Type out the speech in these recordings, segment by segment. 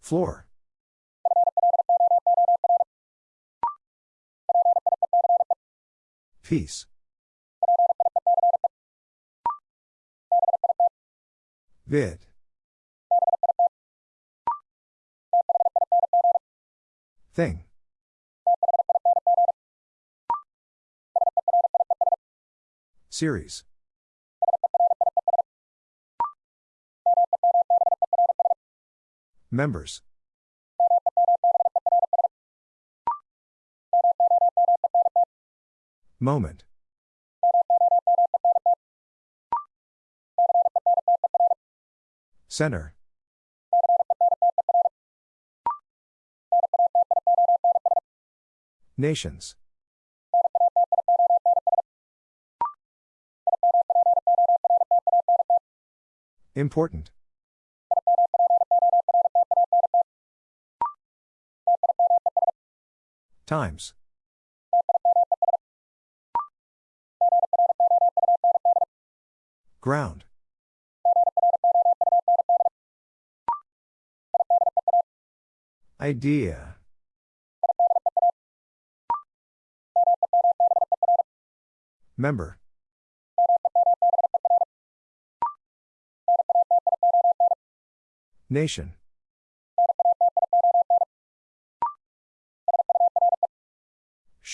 Floor. Peace. Vid. Thing. Series. Members. Moment. Center. Nations. Important. Times. Ground. Idea. Member. Nation.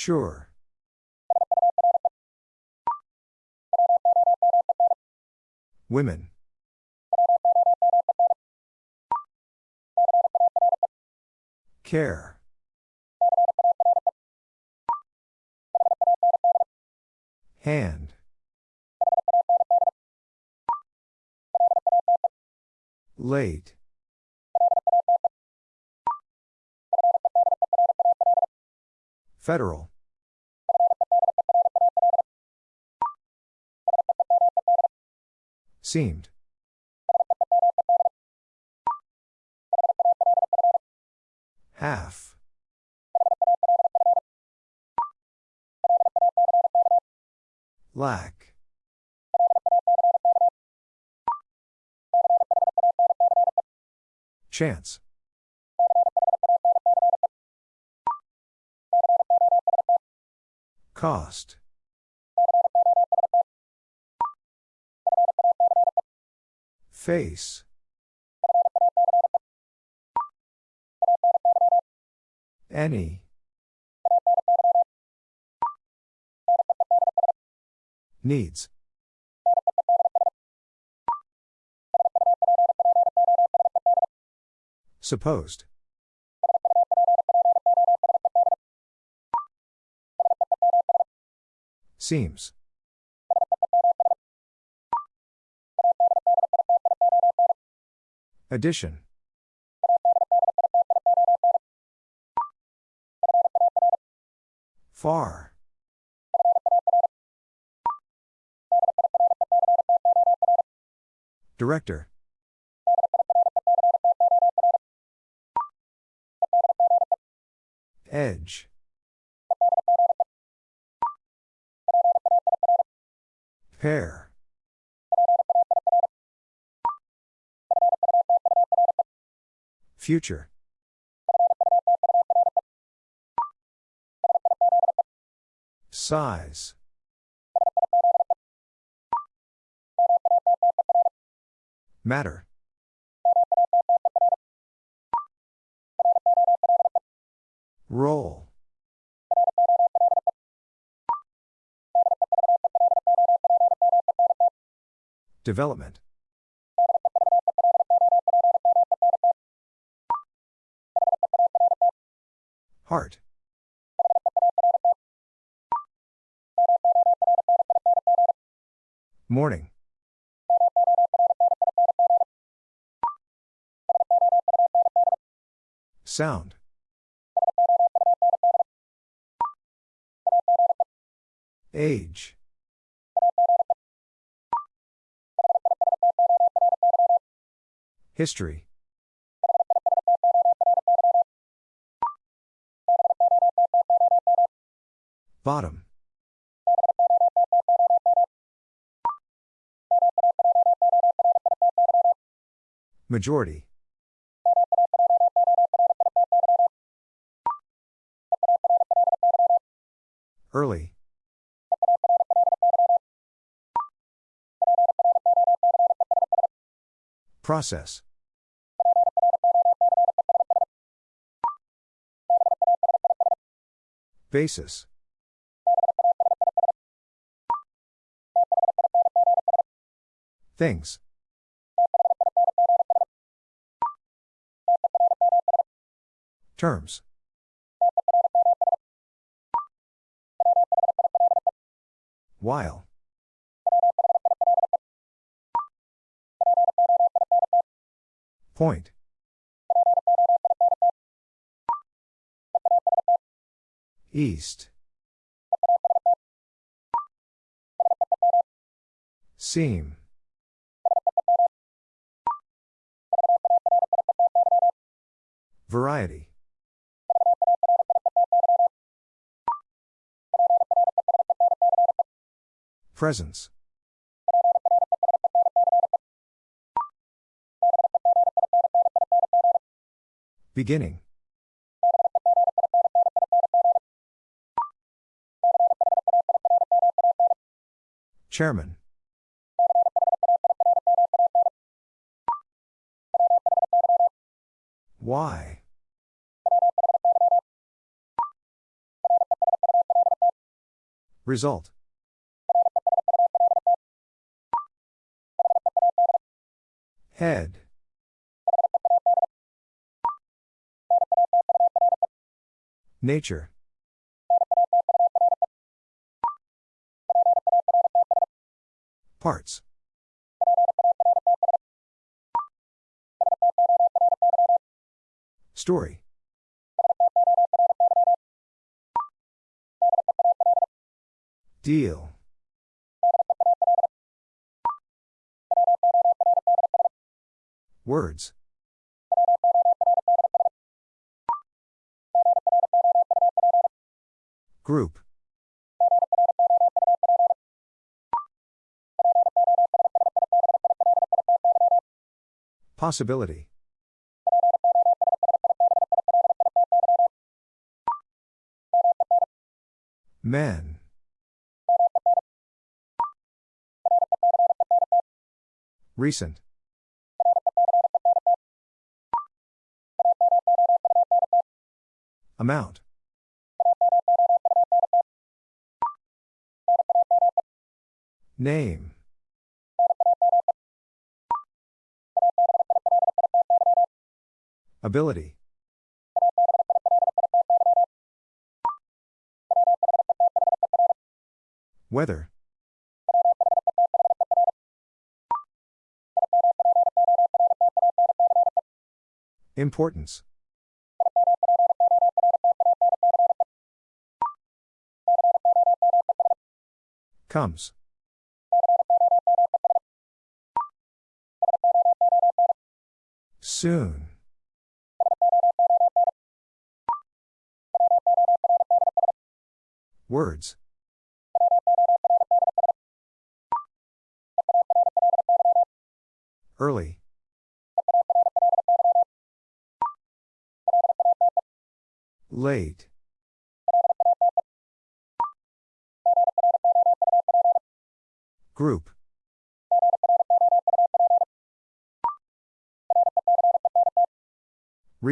Sure. Women. Care. Hand. Late. Federal. Seemed. Half. Lack. Chance. Cost. Face. Any. Needs. Supposed. Seems. Addition. Far. Director. Edge. Pair. Future. Size. Matter. Roll. Development. Heart. Morning. Sound. Age. History. Majority. Early. Process. Basis. Things. Terms. While. Point. East. Seam. Variety. Presence. Beginning. Chairman. Why? Result. Head. Nature. Parts. Story. Deal. Words. Group. Possibility. Men. Recent. Amount. Name. Ability. Weather. Importance. Comes. Soon. Words.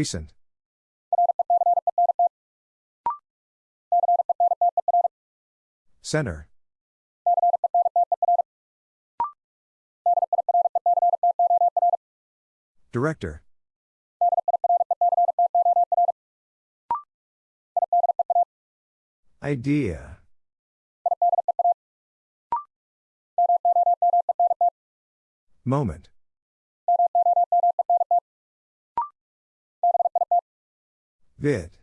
Recent. Center. Director. Idea. Moment. Vid.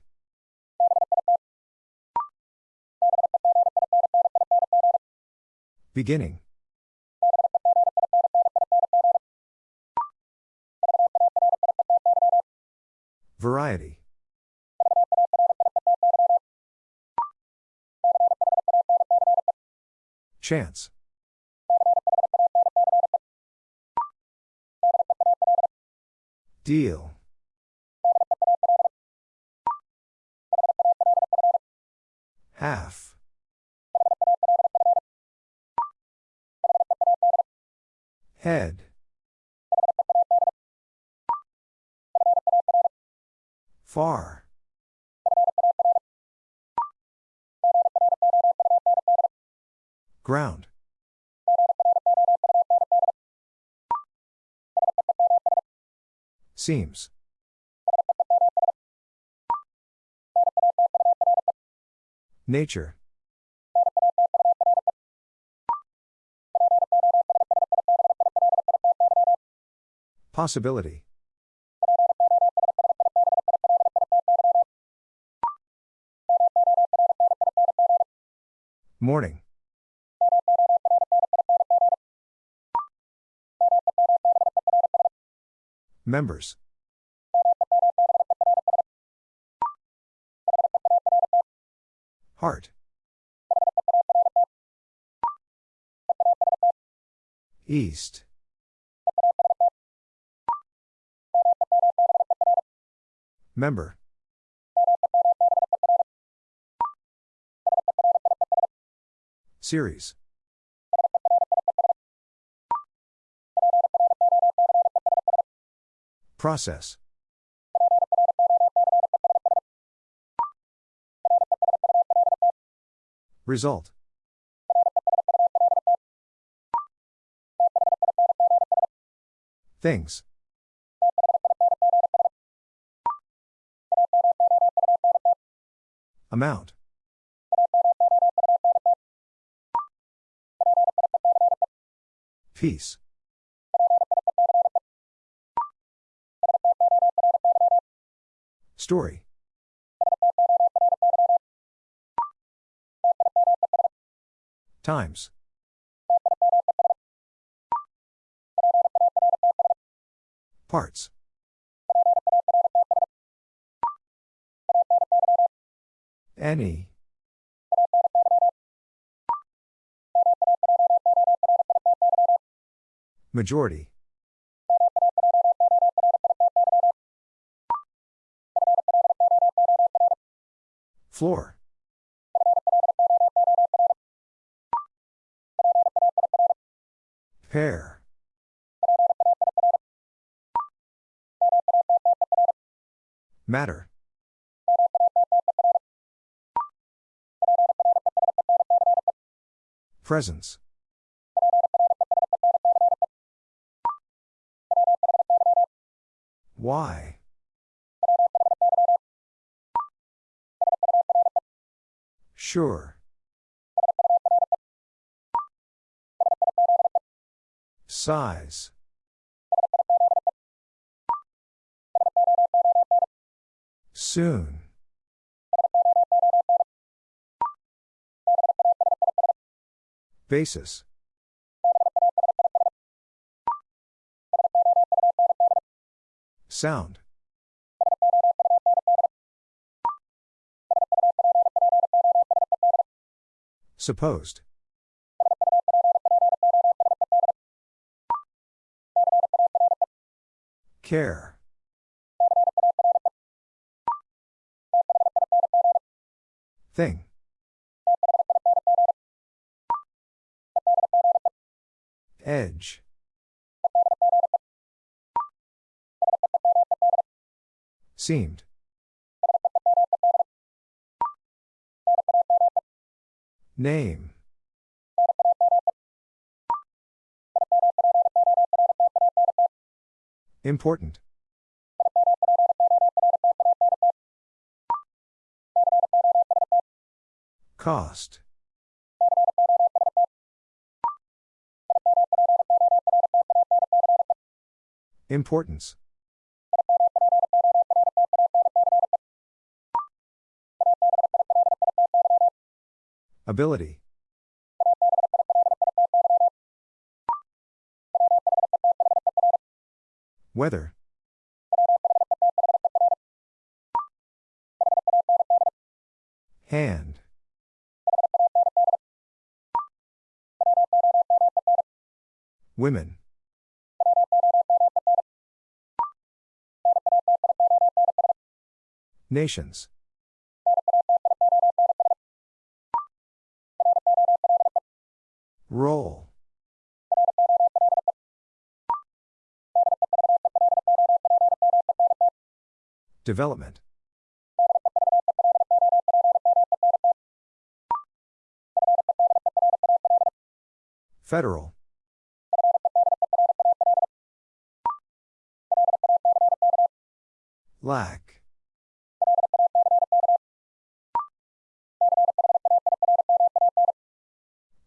Beginning. Variety. Chance. Deal. Half. Head. Far. Ground. Seems. Nature. Possibility. Morning. Members. Heart. East. Member. Series. Process. Result. Things. Amount. Peace. Story. Times. Parts. Any. Majority. Floor. Presence. Why? Sure. Size. Soon. Basis. Sound. Supposed. Care. Thing. Edge. Seemed. Name. Important. Cost. Importance. Ability. Weather. Hand. Women. Nations. Roll. Development. Federal. Lack.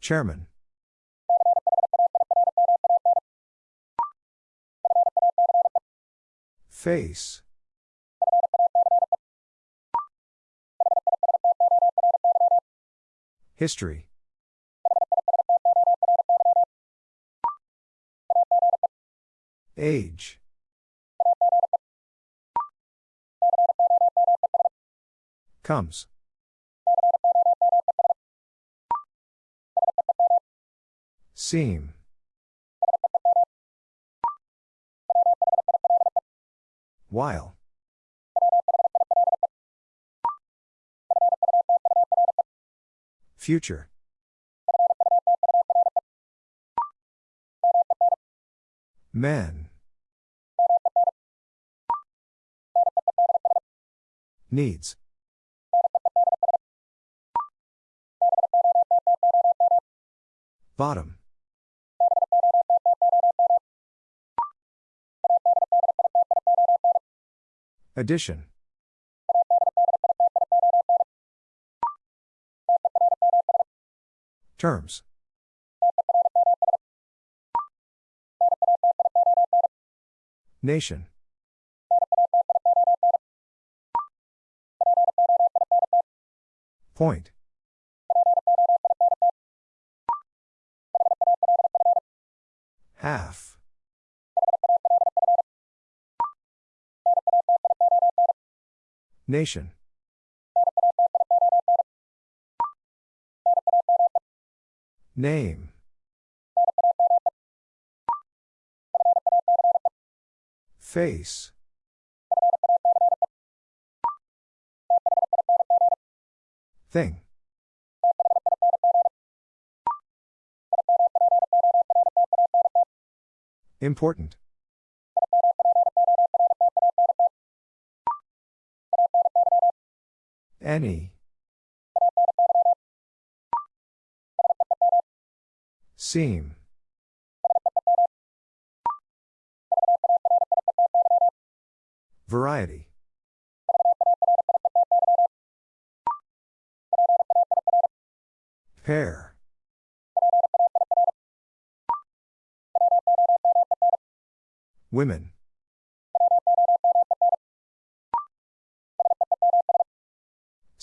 Chairman. Face. History. Age. Comes. Seam. While. Future. Men. Needs. Bottom. Addition. Terms. Nation. Point. Half. Nation. Name. Face. Thing. Important. Any. Seam. Variety. Pair. Women.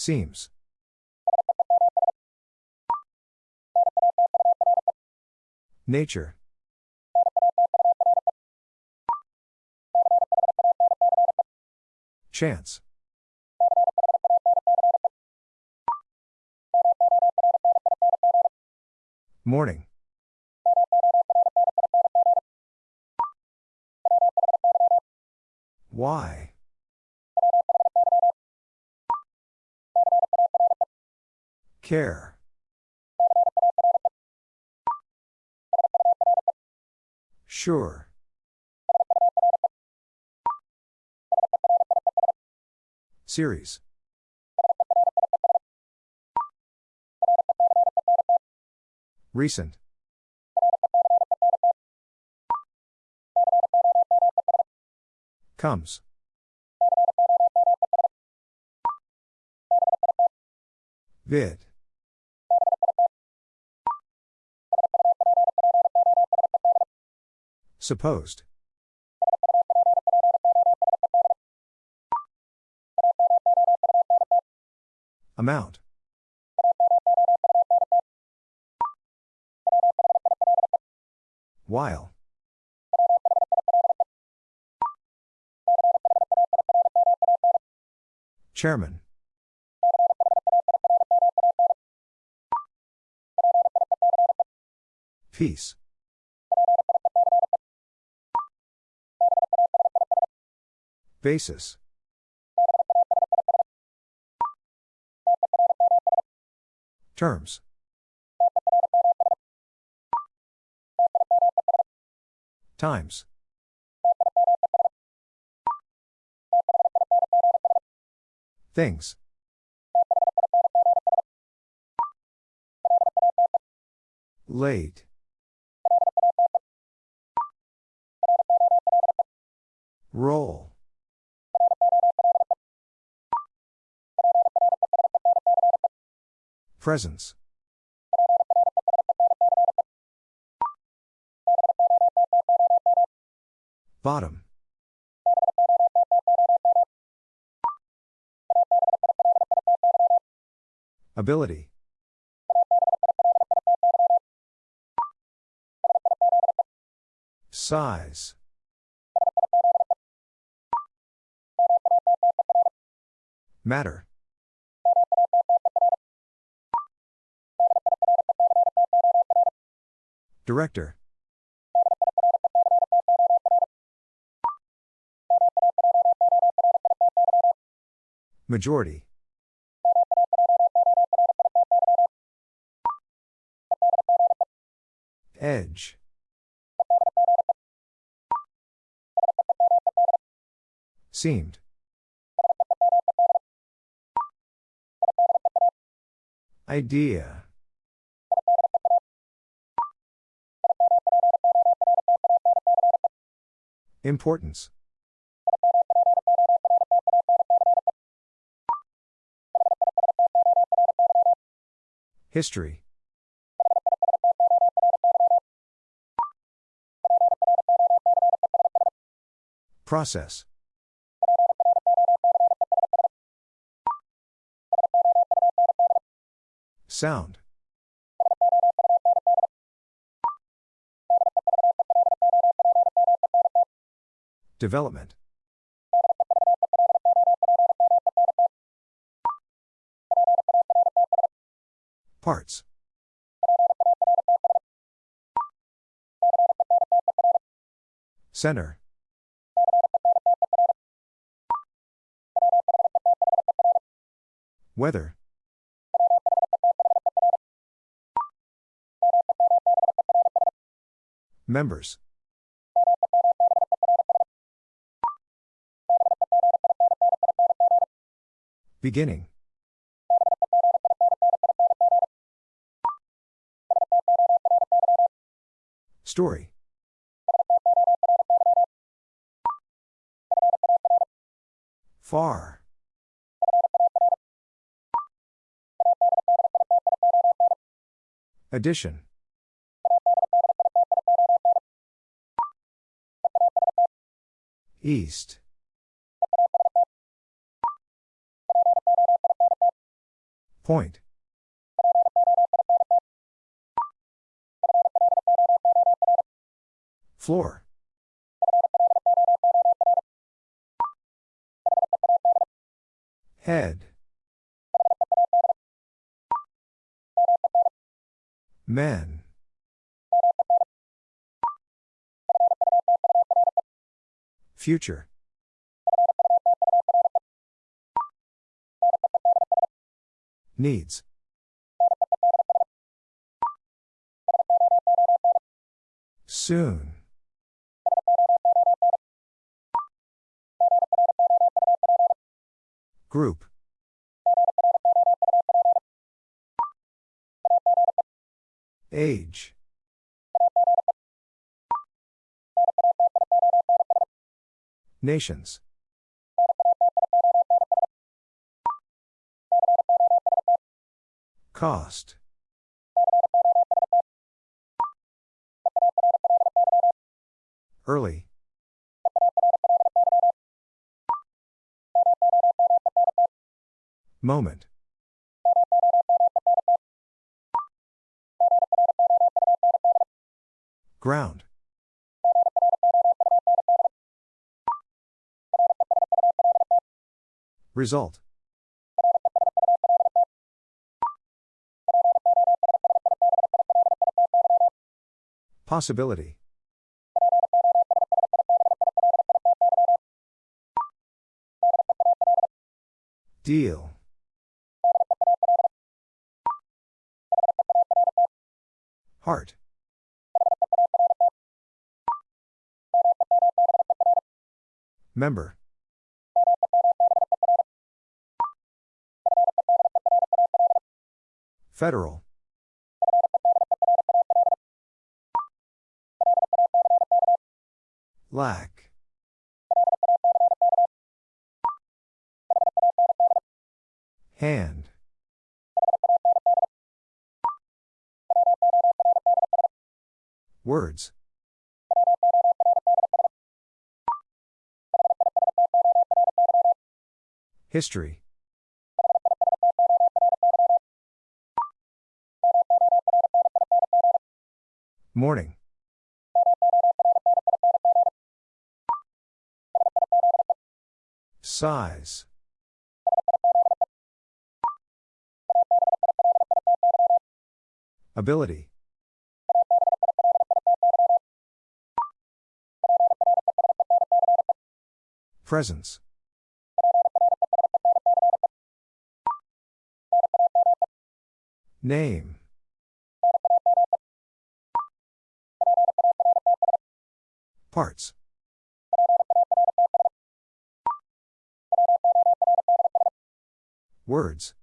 Seems. Nature. Chance. Morning. Why? Care. Sure. Series. Recent. Comes. Vid. Supposed. Amount. While. Chairman. Peace. Basis. Terms. Times. Things. Late. Roll. Presence. Bottom. Ability. Size. Matter. Director. Majority. Edge. Seemed. Idea. Importance. History. Process. Sound. Development. Parts. Center. Weather. Members. Beginning. Story. Far. Addition. East. Point. Floor. Head. Men. Future. Needs. Soon. Group. Age. Nations. Cost. Early. Moment. Ground. Result. Possibility. Deal. Heart. Member. Federal. Lack. Hand. Words. History. Morning. Size. Ability. Presence. Name. Parts. Words.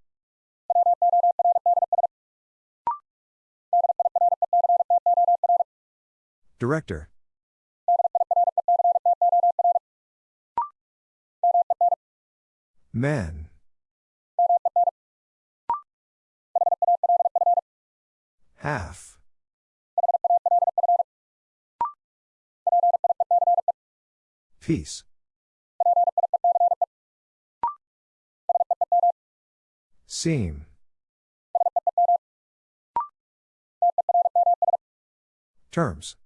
Director. Men. Half. Peace. Seam. Terms.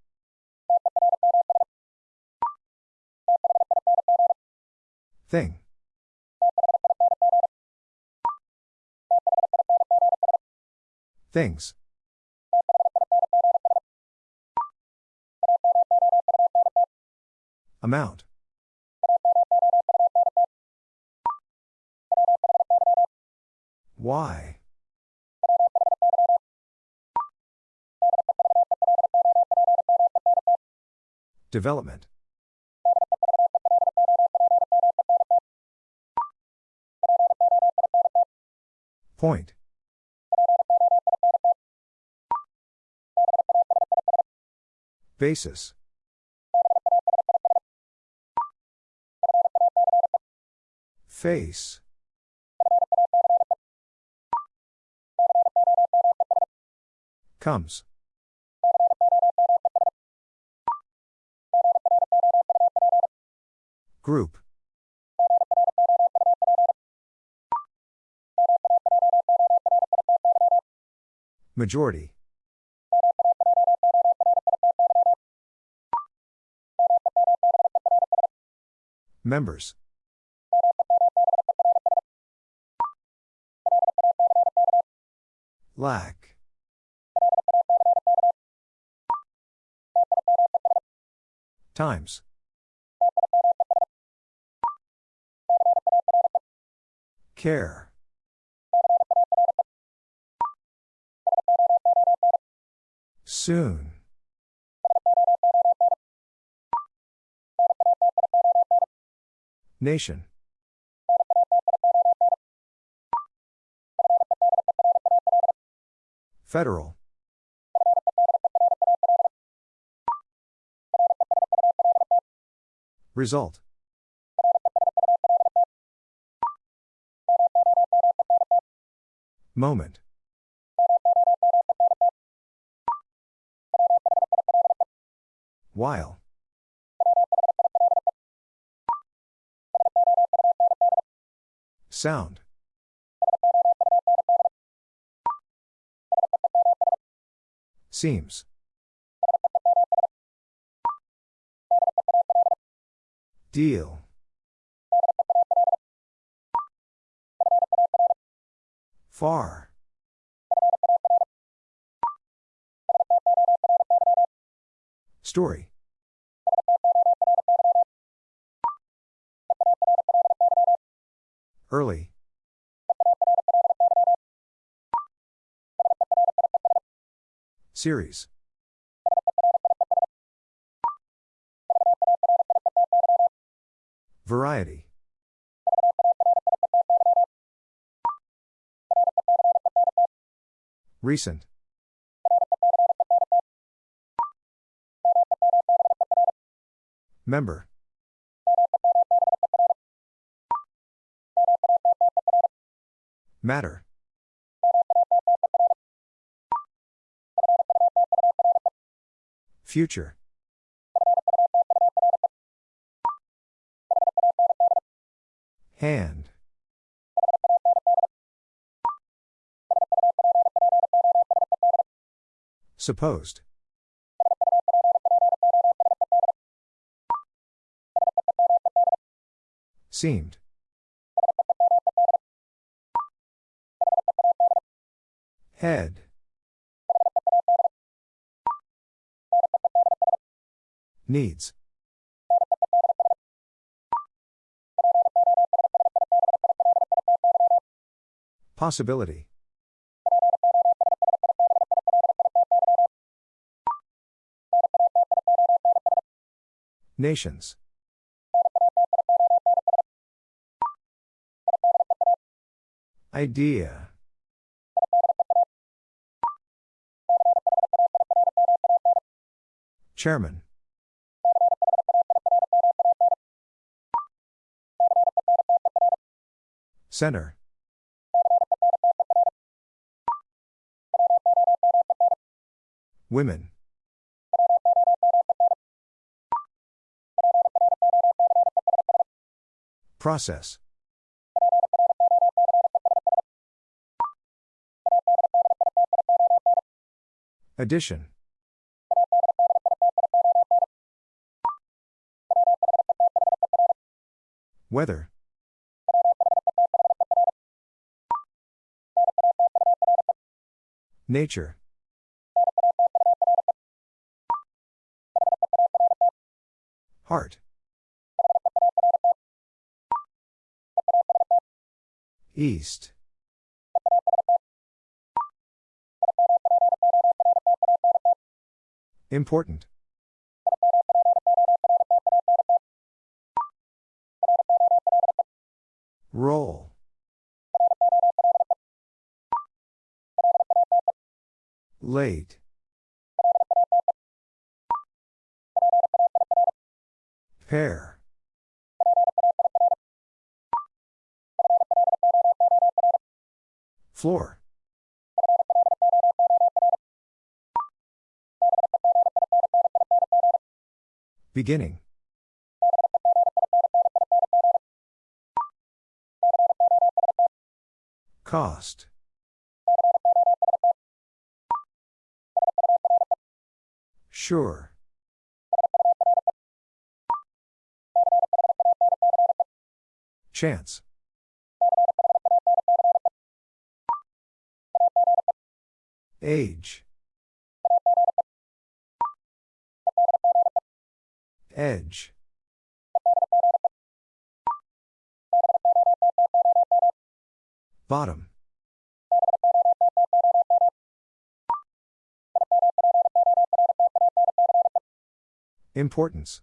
Thing. Things. Amount. Why? Development. Point. Basis. Face. Comes. Group. Majority. Members. Lack. Times. Care. Soon. Nation. Federal. Result. Moment. While. Sound. Seems. Deal. Far. Story. Early. Series. Variety. Recent. Member. Matter. Future. Hand. Supposed. Seemed. Head. Needs. Possibility. Nations. Idea. Chairman. Center. Women. Process. Addition. Weather. Nature. Heart. East. Important. Roll. Late. Pair. Floor. Beginning. Cost. Sure. Chance. Age. Edge. Bottom. Importance.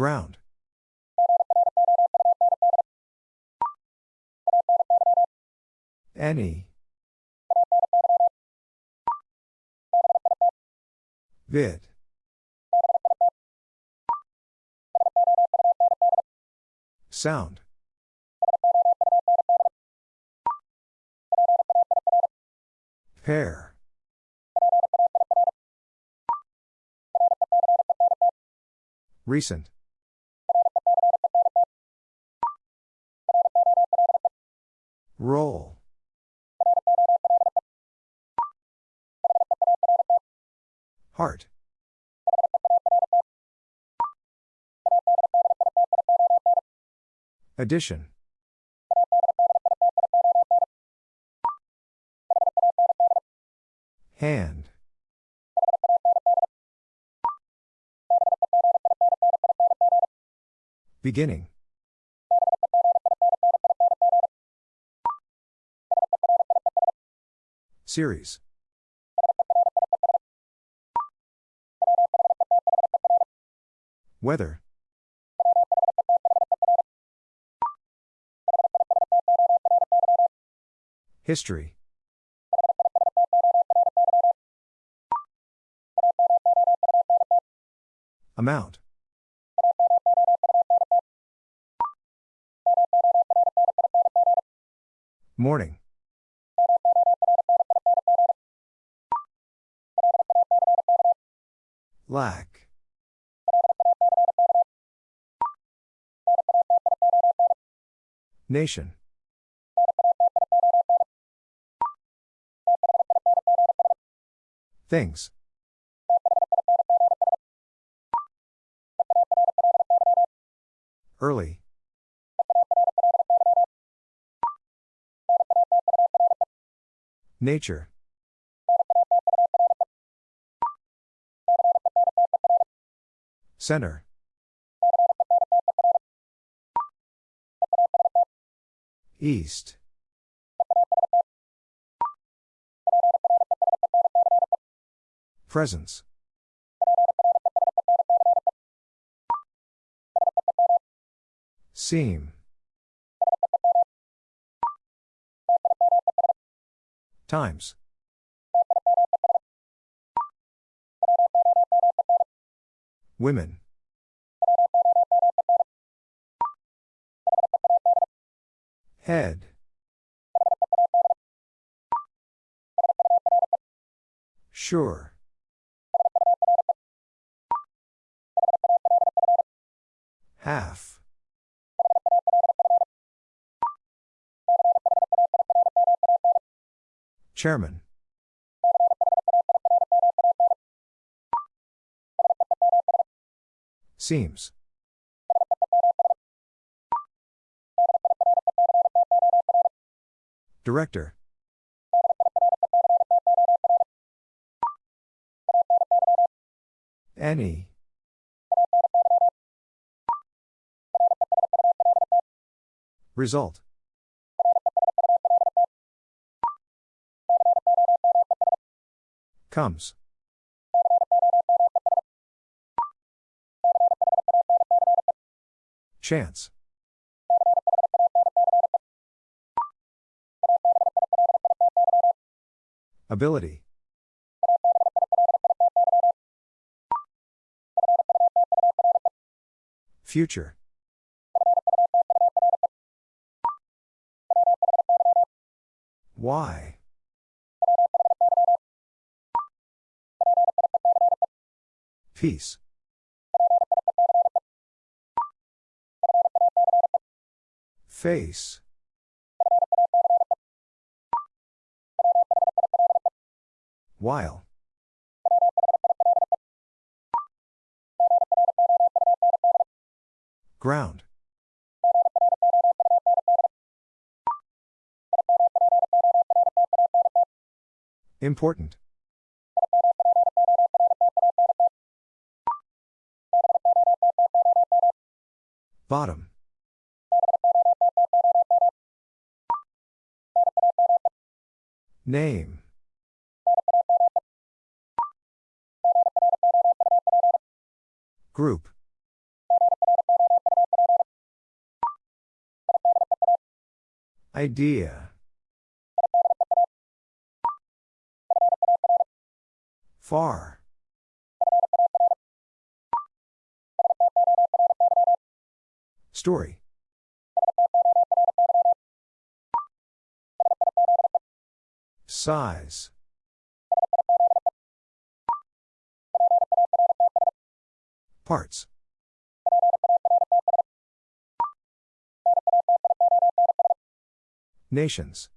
Ground. Any. Vid. Sound. Pair. Recent. Roll. Heart. Addition. Hand. Beginning. Series. Weather. History. Amount. Morning. Lack. Nation. Things. Early. Nature. Center. East. Presence. Seam. Times. Women. Head. Sure. Half. Chairman. Seems. Director. Any. Result. Comes. Chance. Ability. Future. Why? Peace. Face. While. Ground. Important. Bottom. Name. Group. Idea. Far. Story. Size. Parts. Nations.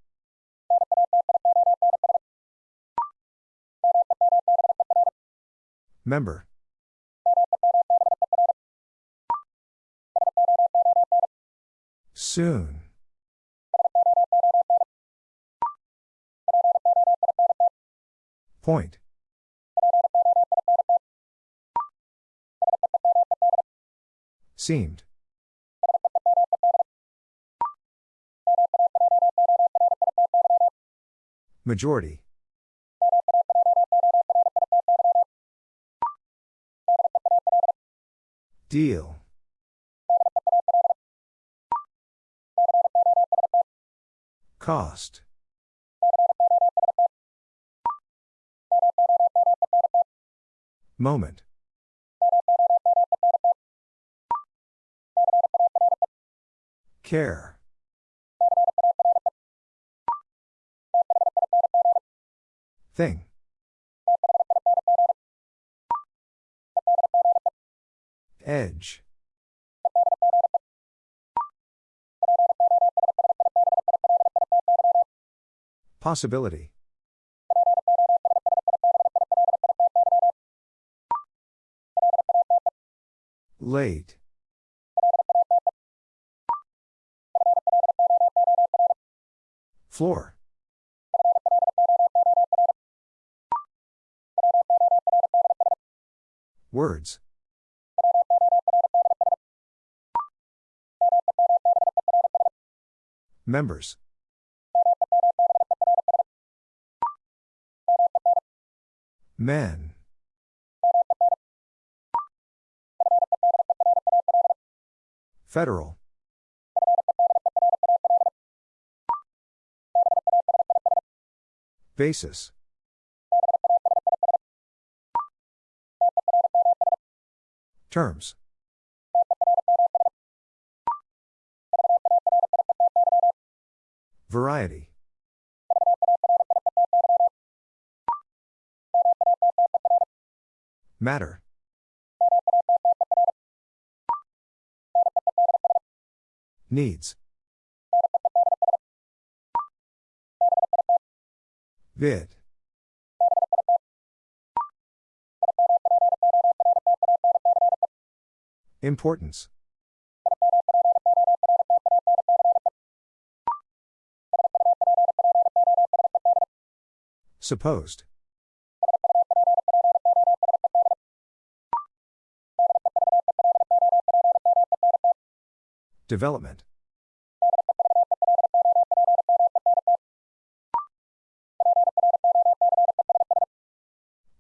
Member. Soon. Point. Seemed. Majority. Deal. Cost. Moment. Care. Thing. Edge. Possibility. Late. Floor. Words. Members. Men. Federal. Basis. Terms. Variety. Matter. Needs. Vid. Importance. Supposed. Development.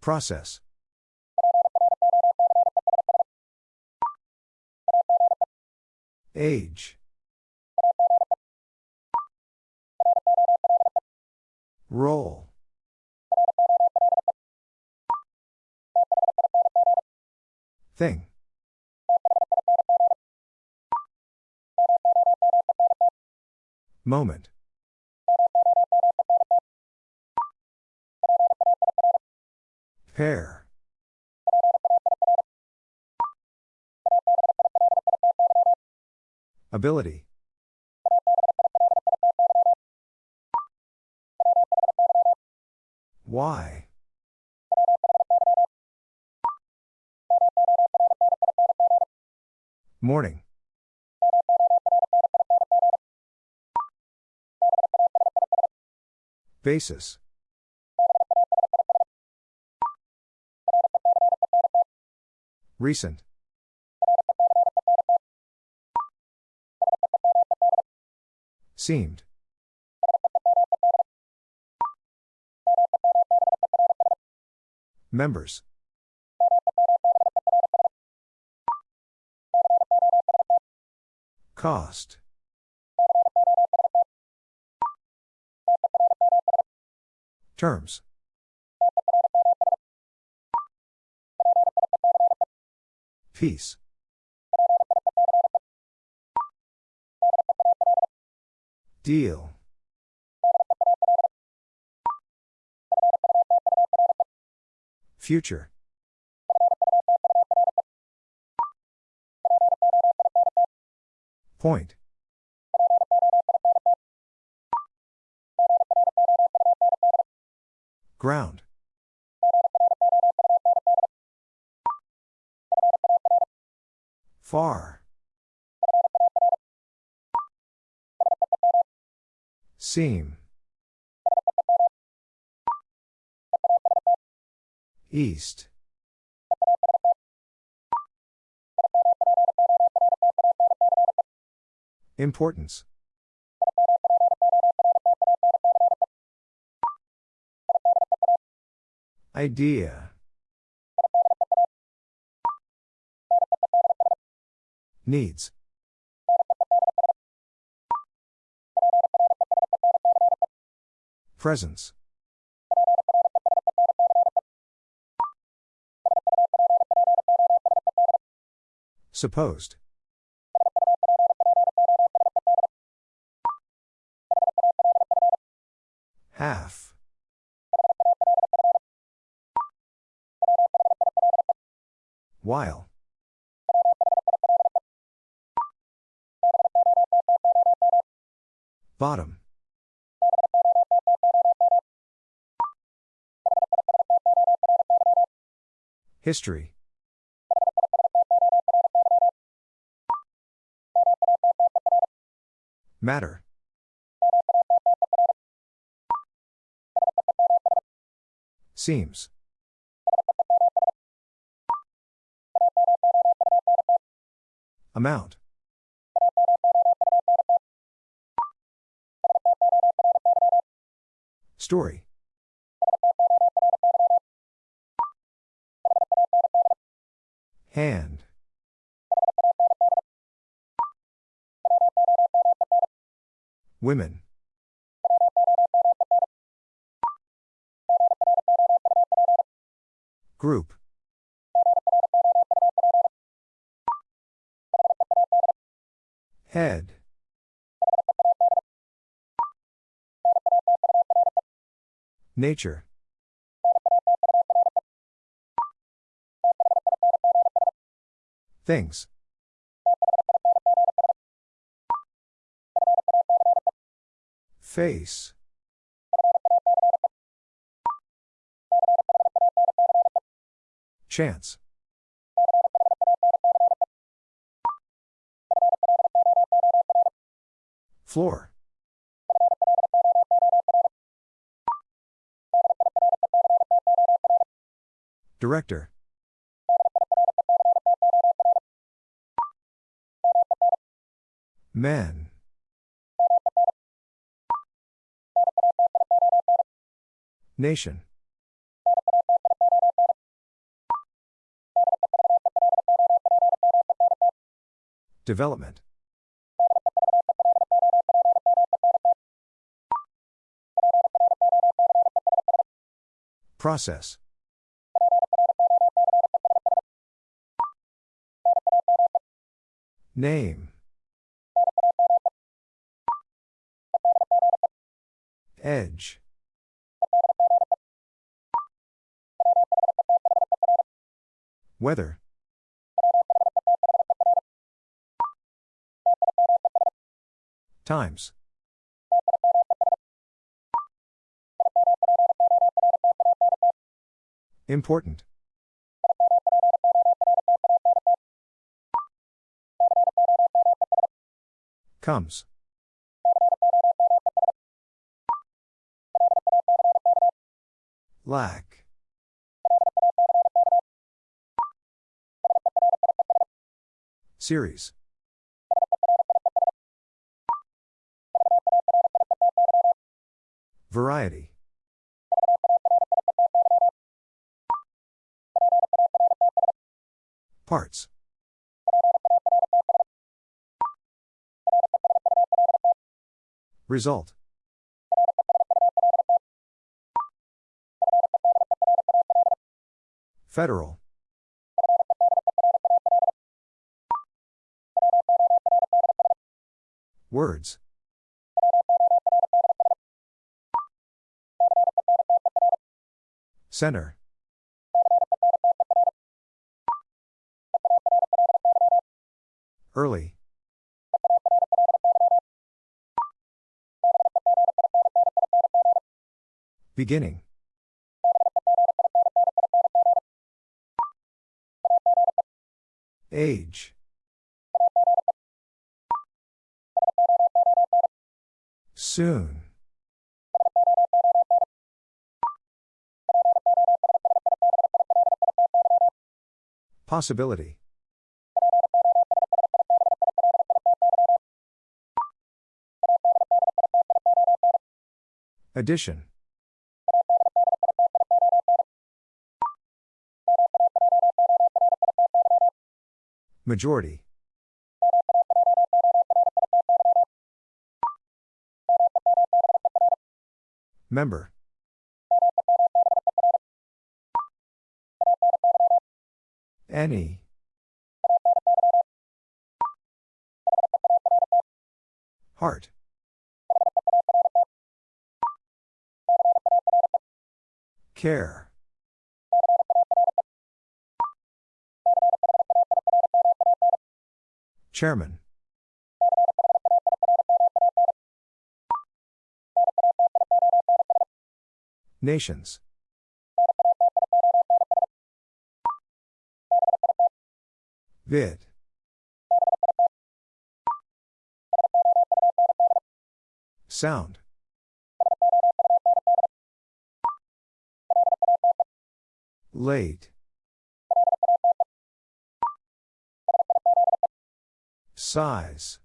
Process. Age. Roll. Thing. Moment. Pair. Ability. Why? Morning. Basis. Recent. Seemed. Members. Cost. Terms. Peace. Deal. Future. Point. Ground. Far. Seam. East. Importance. Idea. Needs. Presence. Supposed. Half. While. Bottom. History. Matter. Seems. Amount. Story. Hand. Women. Group. Head. Nature. Things. Face. Chance. Floor. Director. Men. Nation. Development. Process. Name. Edge. Weather. Times. Important. Comes. Lack. Series. Variety. Parts. Result. Federal. Words. Center. Early. Beginning. Age. Soon. Possibility. Addition. Majority. Member. Any. Heart. Care. Chairman. Nations. Vid. Sound. Late. Size.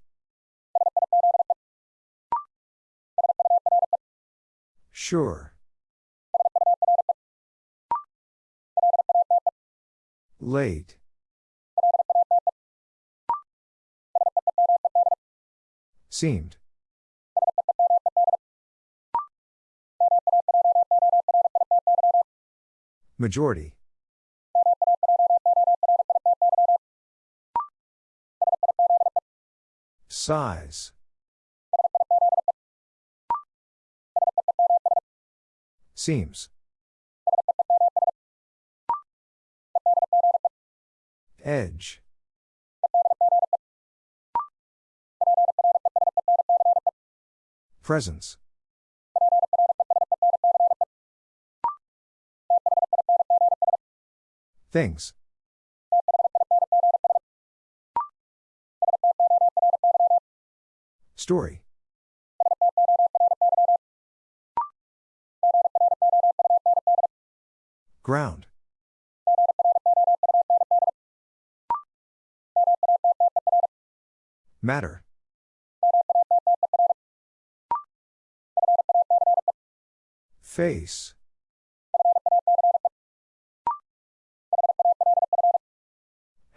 Sure. Late. Seemed. Majority. Size. Seems. Edge. Presence. Things. Story. Ground. Matter. Face.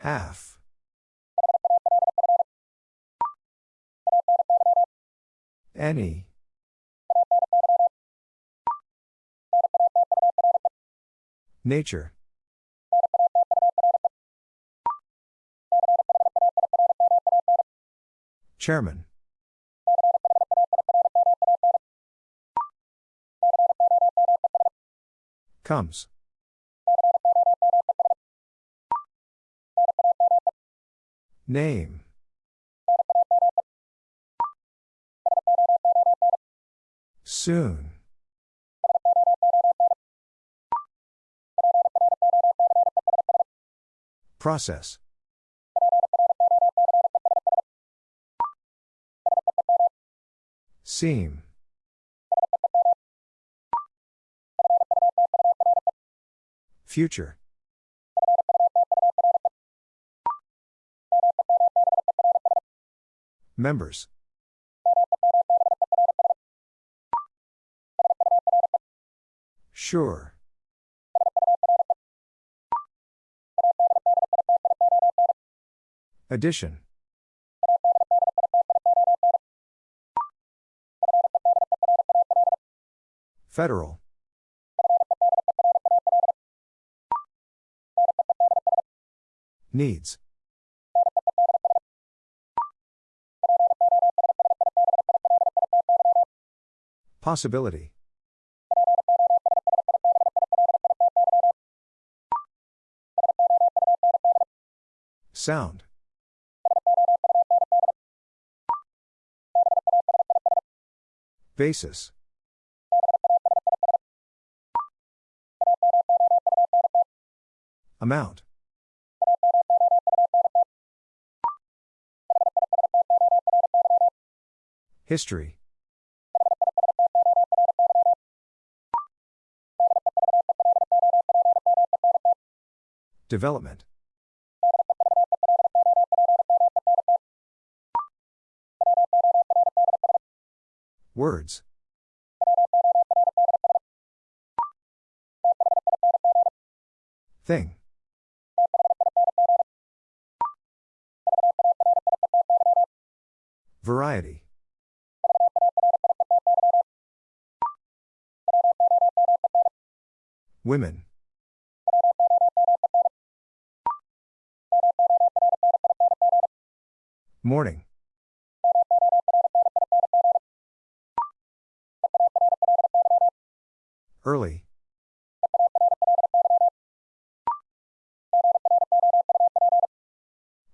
Half. Any. Nature. Chairman. Comes. Name. Soon. Process. Seam. Future. Members. Sure. Addition. Federal. Needs. Possibility. Sound. Basis. Amount. History. Development. Words. Thing. Variety. Women. Morning. Early.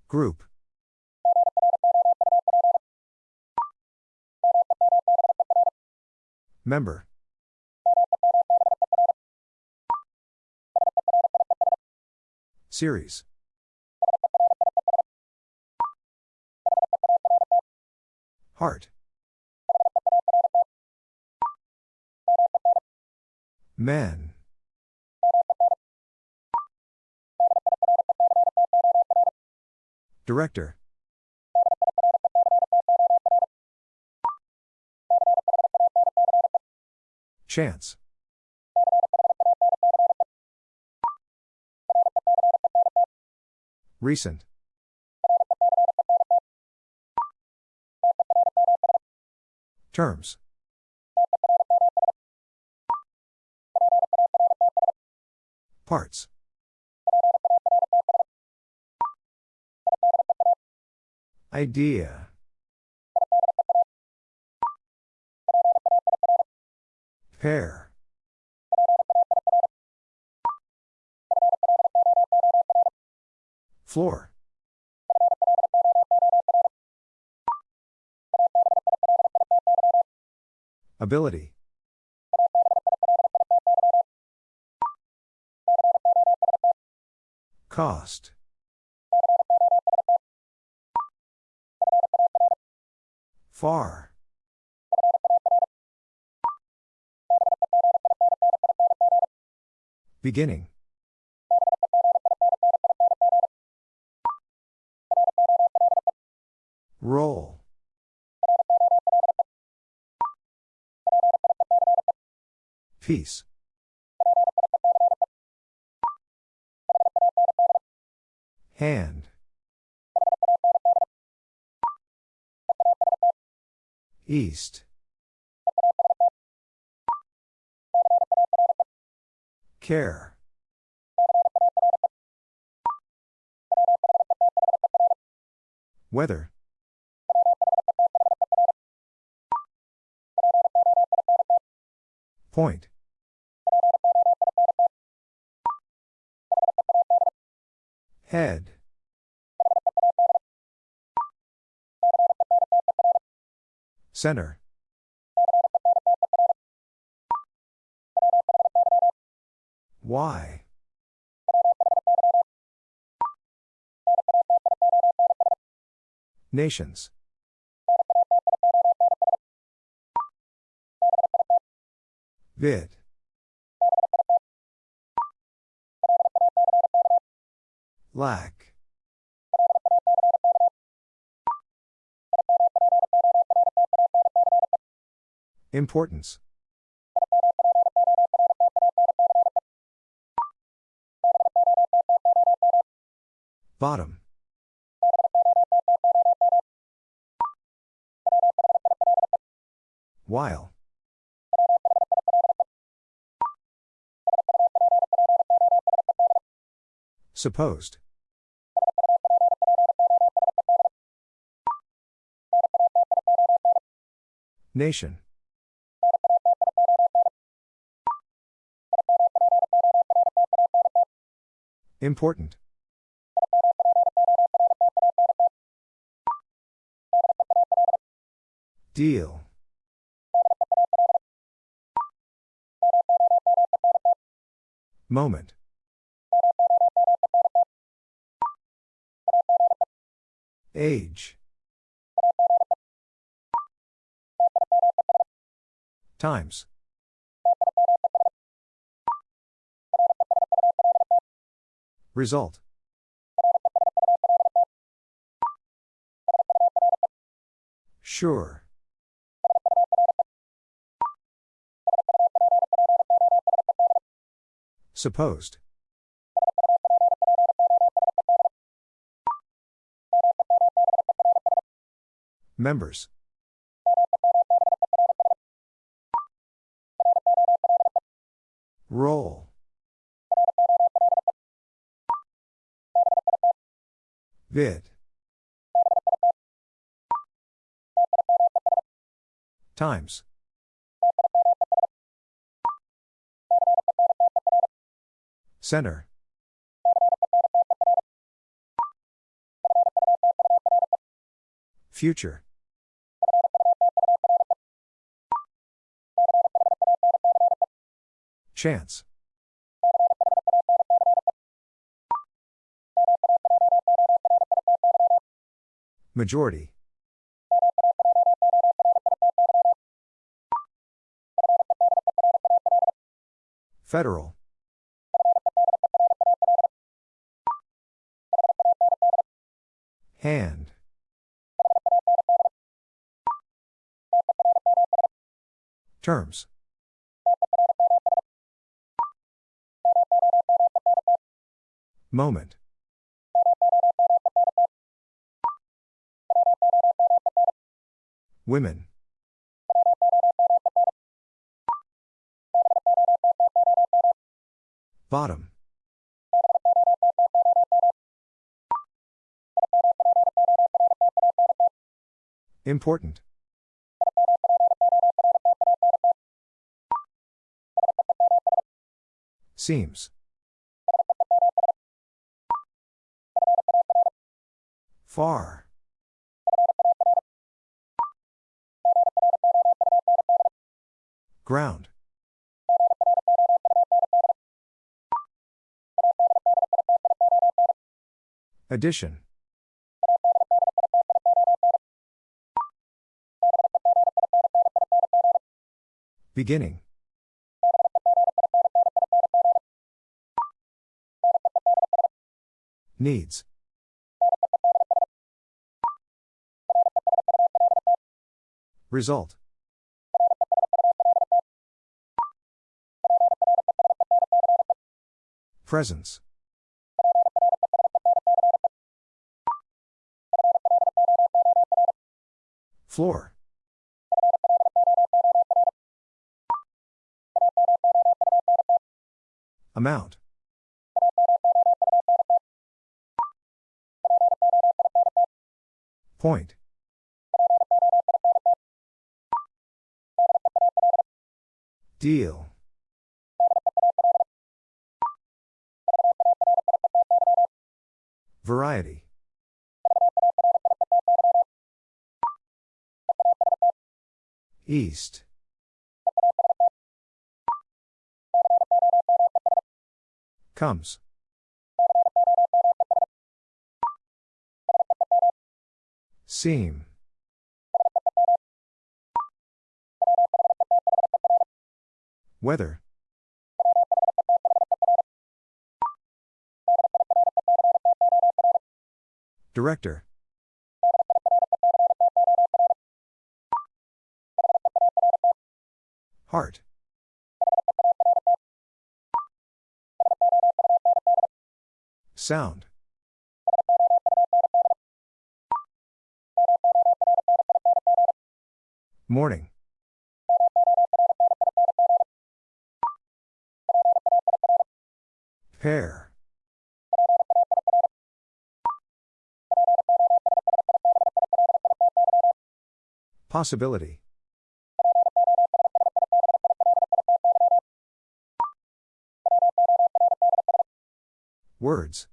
Group. Member. Series. Heart. Men. Director. Chance. Recent. Terms. Parts. Idea. Pair. Floor. Ability. Cost. Far. Beginning. Peace. Hand. East. Care. Weather. Point. Head. Center. Why? Nations. Vid. Lack. Importance. Bottom. While. Supposed. Nation. Important. Deal. Moment. Age. Times. Result. Sure. Supposed. Members. Roll. Vid. Times. Center. Future. Chance. Majority. Federal. Hand. Terms. Moment. Women. Bottom. Important. Seems. Far. Ground. Addition. Beginning. Needs. Result. Presence. Floor. Amount. Point. Deal. Variety. East. Comes. Seam. Weather. Director. Heart. Sound. Morning. Pair. Possibility. Words.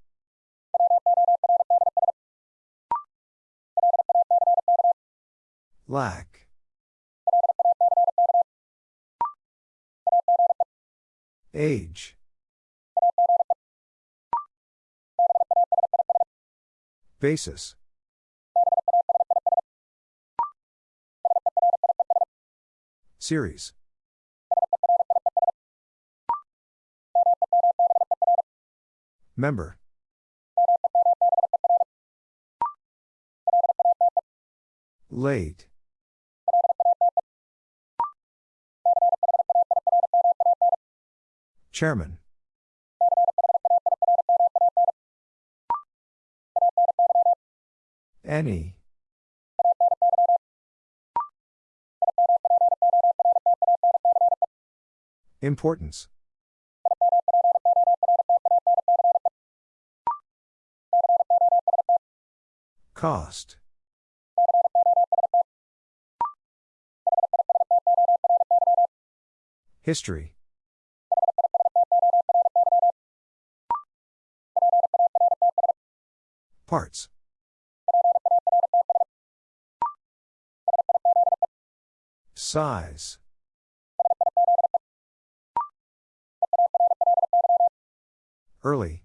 Lack. Age. Basis. Series. Member. Late. Chairman. Any. Importance. Cost. History. Parts. Size. Early.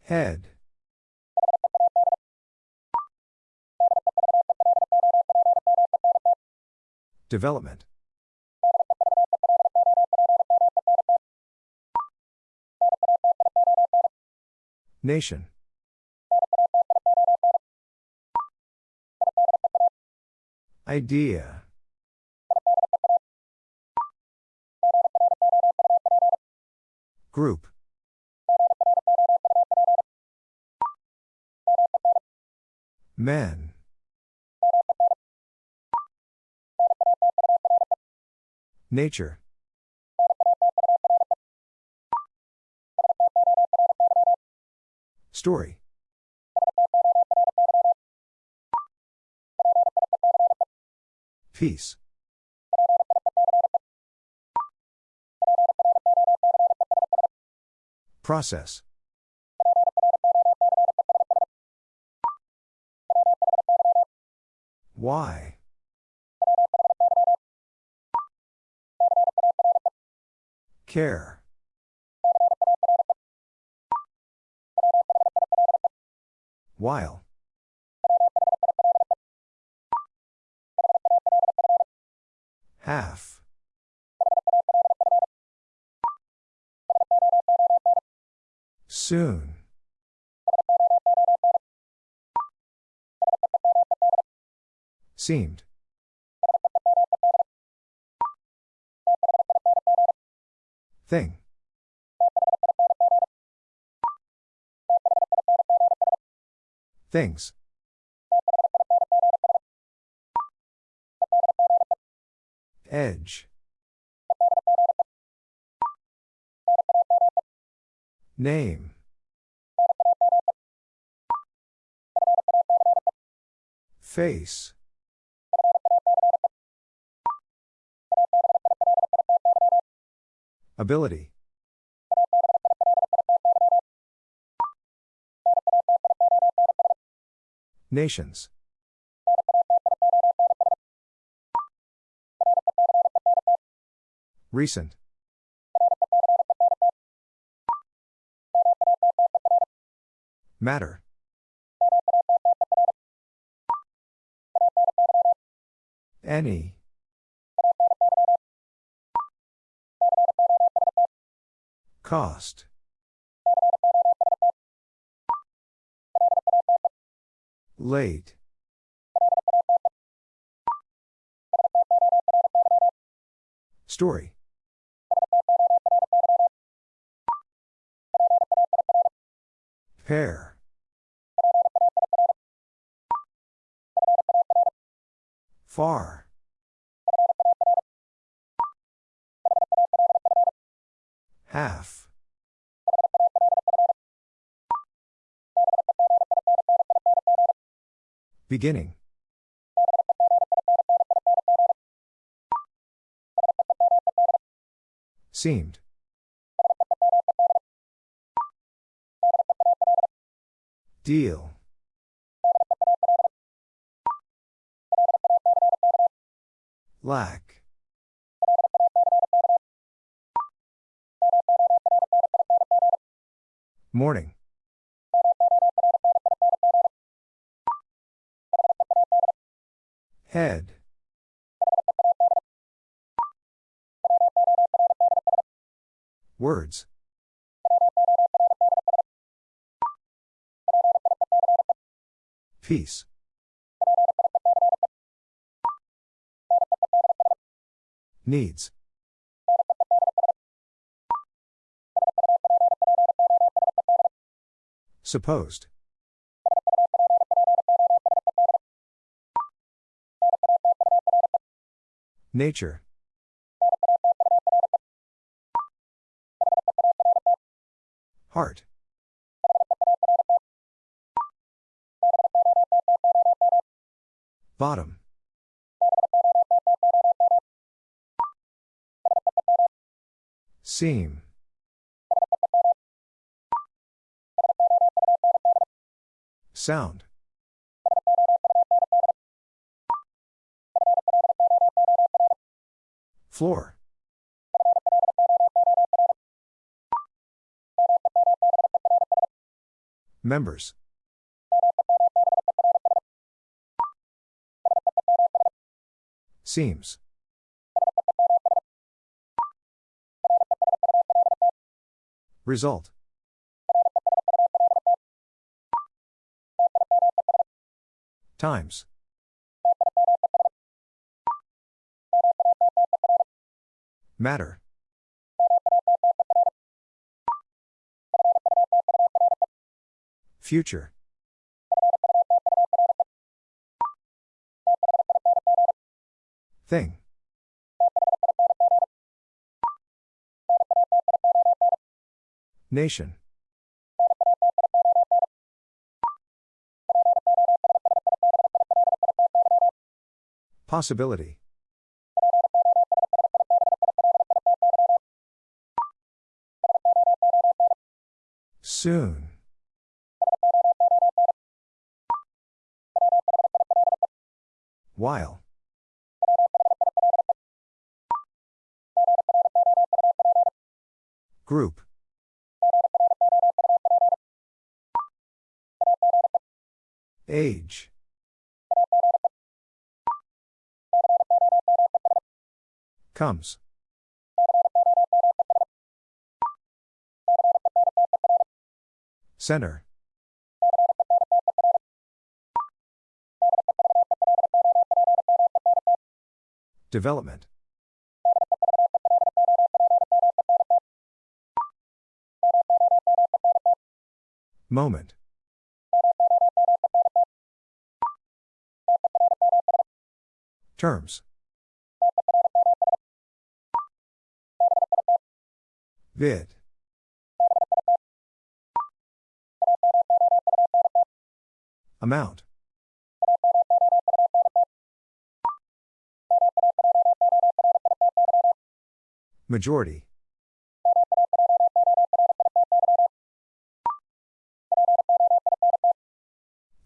Head. Development. Nation. Idea. Group. Men. Nature. Story. Peace. Process. Why? Care. While. Half. Soon. Seemed. Thing. Things. Edge. Name. Face. Ability. Nations. Recent. Matter. Any. Cost. Late. Story. Pair. Far. Half. Beginning. Seemed. Deal. Lack. Morning. Head. Peace. Needs. Supposed. Nature. Heart. Bottom. Seam. Sound. Floor. Members. Seems. Result. Times. Matter. Future. Thing. Nation. Possibility. Soon. While. Group. Age. Comes. Center. Development. Moment. Terms. Vid. Amount. Majority.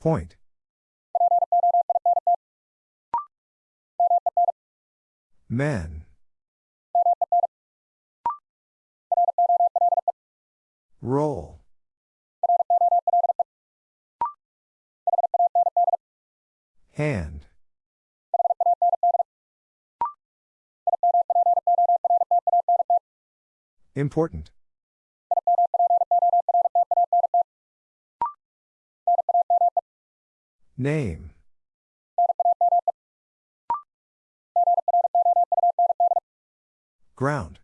Point. Men. Roll. Hand. Important. Name. Ground.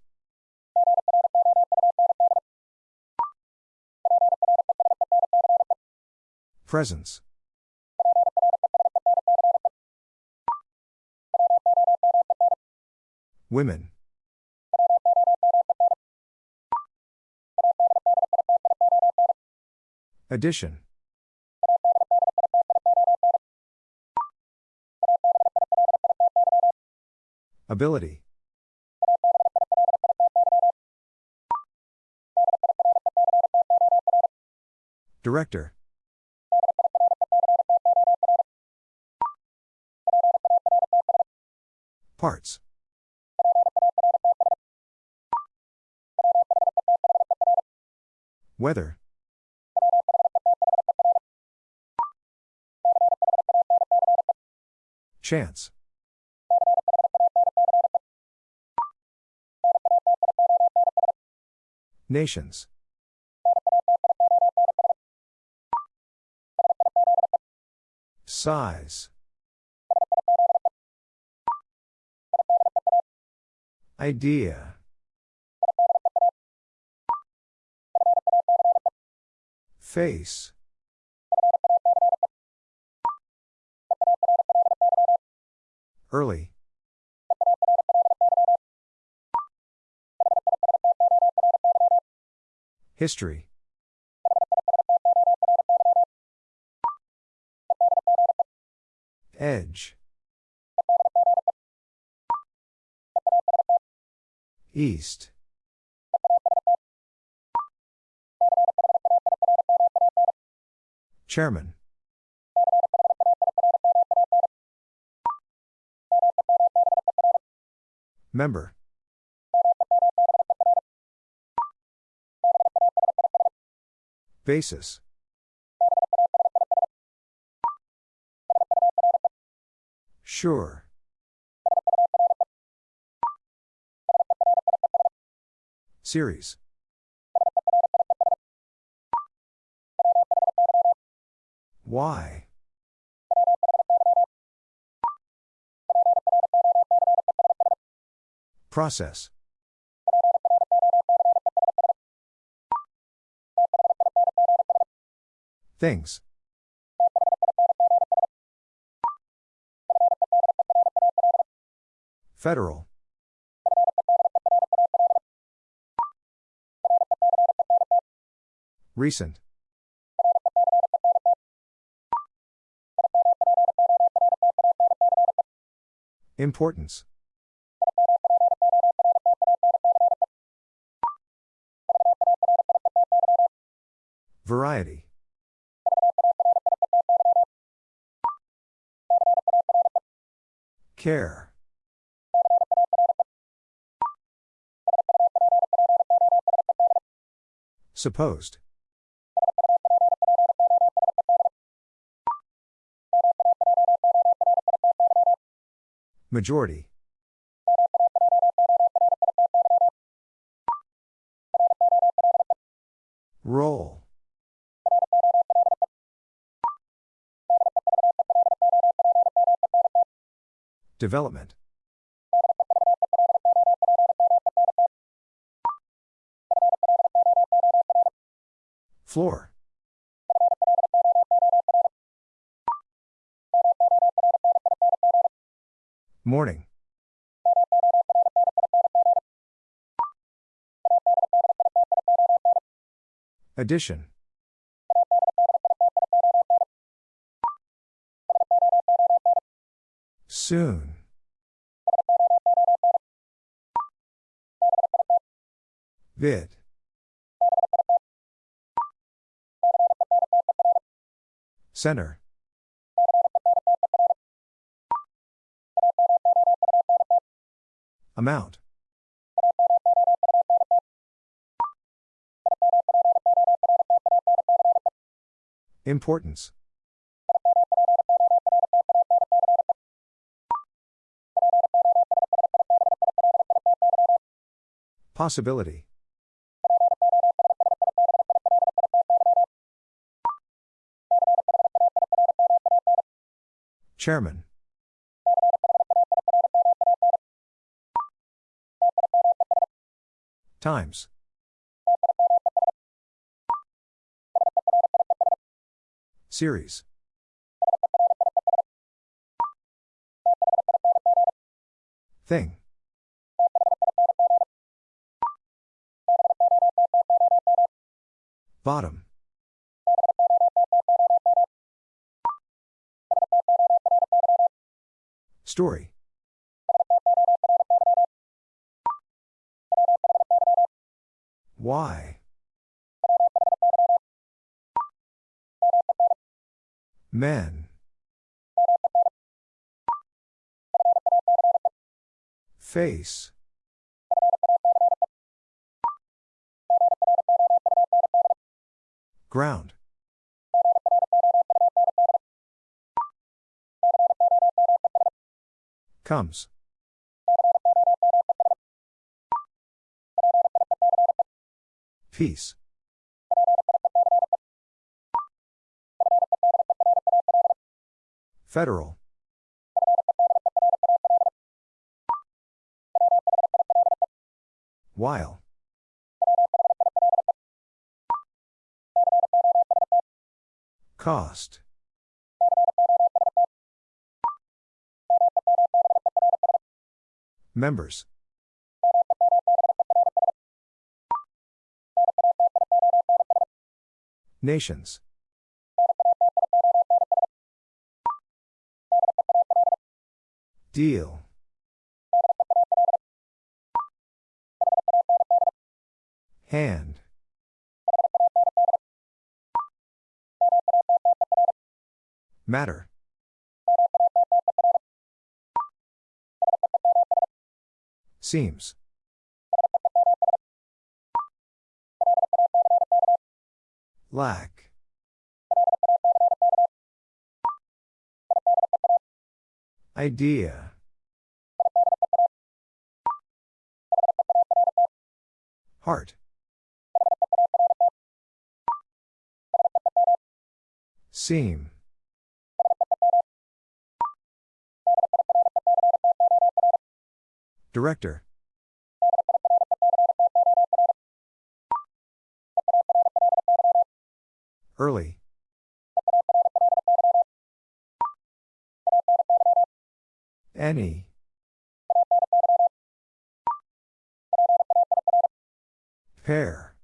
Presence. Women. Addition. Ability. Director. Parts. Weather. Chance. Nations. Size. Idea. Face. Early. History. Edge. East. Chairman. Member. Basis. Sure. Series. Why? Process. Things. Federal. Recent. Importance. Variety. Care. Supposed. Majority. Development. Floor. Morning. Addition. Soon. Bit. Center. Amount. Importance. Possibility. Chairman. Times. Series. Thing. Bottom. Story. Why? Men. Face. Ground. Comes. Peace. Federal. While. Cost. Members. Nations. Deal. Hand. Matter. Seems. Lack. Idea. Heart. Seam. Director. Early. Any. Pair.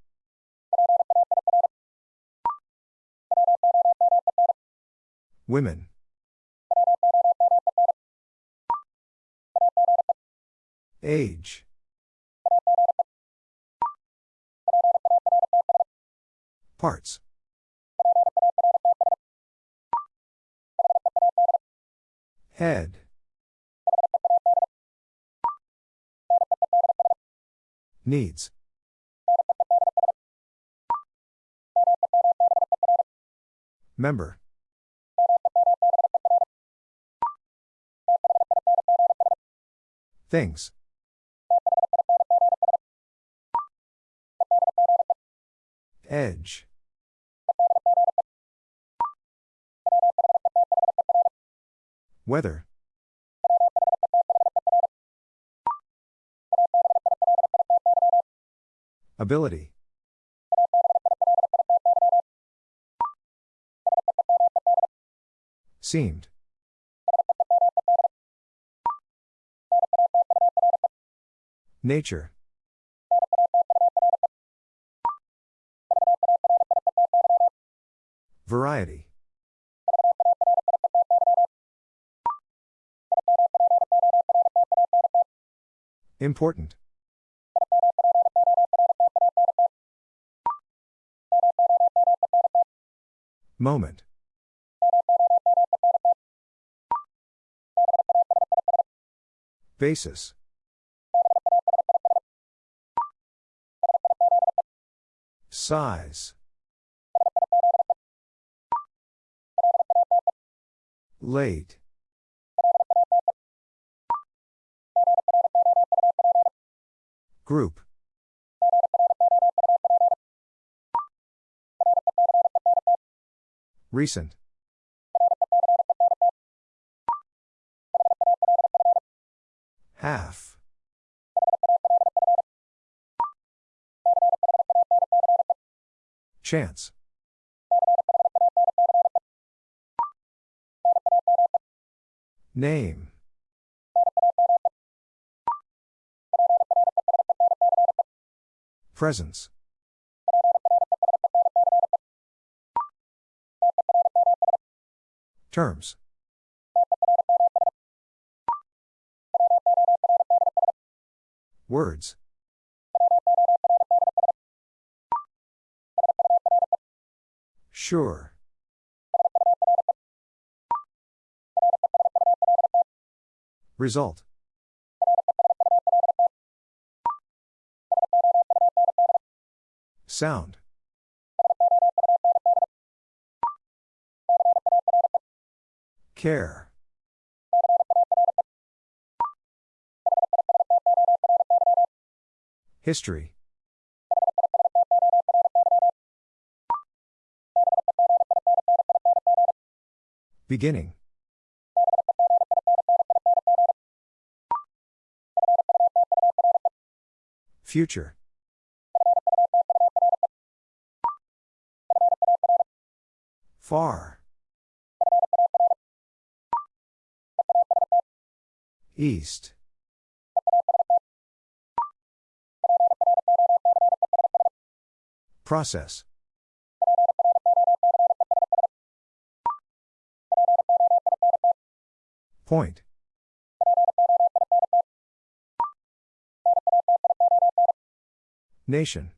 Women. Age. Parts. Head. Needs. Member. Things. Edge. Weather. Ability. Seemed. Nature. Important. Moment. Basis. Size. Late. Group. Recent. Half. Chance. Name. Presence. Terms. Words. Sure. Result. Sound. Care. History. Beginning. Future. Far. East. Process. Point. Nation.